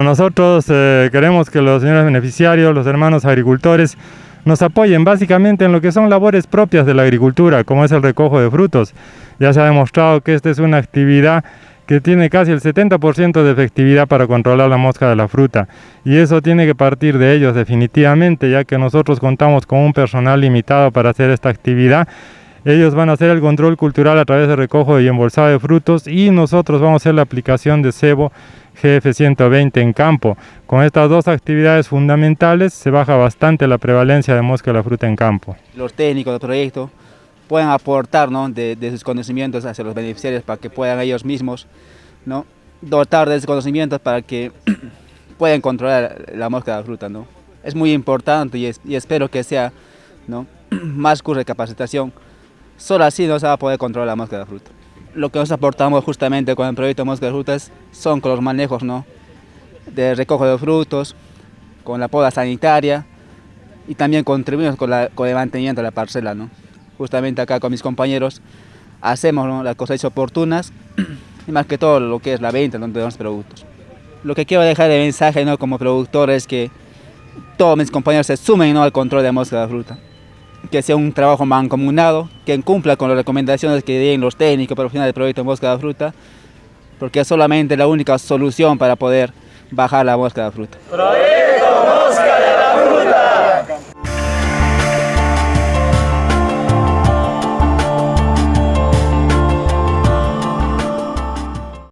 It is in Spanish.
Nosotros eh, queremos que los señores beneficiarios, los hermanos agricultores, nos apoyen básicamente en lo que son labores propias de la agricultura, como es el recojo de frutos. Ya se ha demostrado que esta es una actividad que tiene casi el 70% de efectividad para controlar la mosca de la fruta. Y eso tiene que partir de ellos definitivamente, ya que nosotros contamos con un personal limitado para hacer esta actividad. Ellos van a hacer el control cultural a través de recojo y embolsado de frutos y nosotros vamos a hacer la aplicación de cebo GF120 en campo. Con estas dos actividades fundamentales se baja bastante la prevalencia de mosca de la fruta en campo. Los técnicos del proyecto pueden aportar ¿no? de, sus conocimientos hacia los beneficiarios para que puedan ellos mismos ¿no? dotar de esos conocimientos para que puedan controlar la mosca de la fruta. ¿no? Es muy importante y, y espero que sea ¿no? más curso de capacitación. Solo así no se va a poder controlar la mosca de la fruta lo que nos aportamos justamente con el proyecto Mosca de Frutas son con los manejos ¿no? de recojo de frutos, con la poda sanitaria y también contribuimos con, con el mantenimiento de la parcela. ¿no? Justamente acá con mis compañeros hacemos las cosas oportunas y más que todo lo que es la venta de los productos. Lo que quiero dejar de mensaje ¿no? como productor es que todos mis compañeros se sumen ¿no? al control de mosca de fruta que sea un trabajo mancomunado, que cumpla con las recomendaciones que den los técnicos profesionales del proyecto Mosca de Fruta, porque es solamente la única solución para poder bajar la mosca de fruta.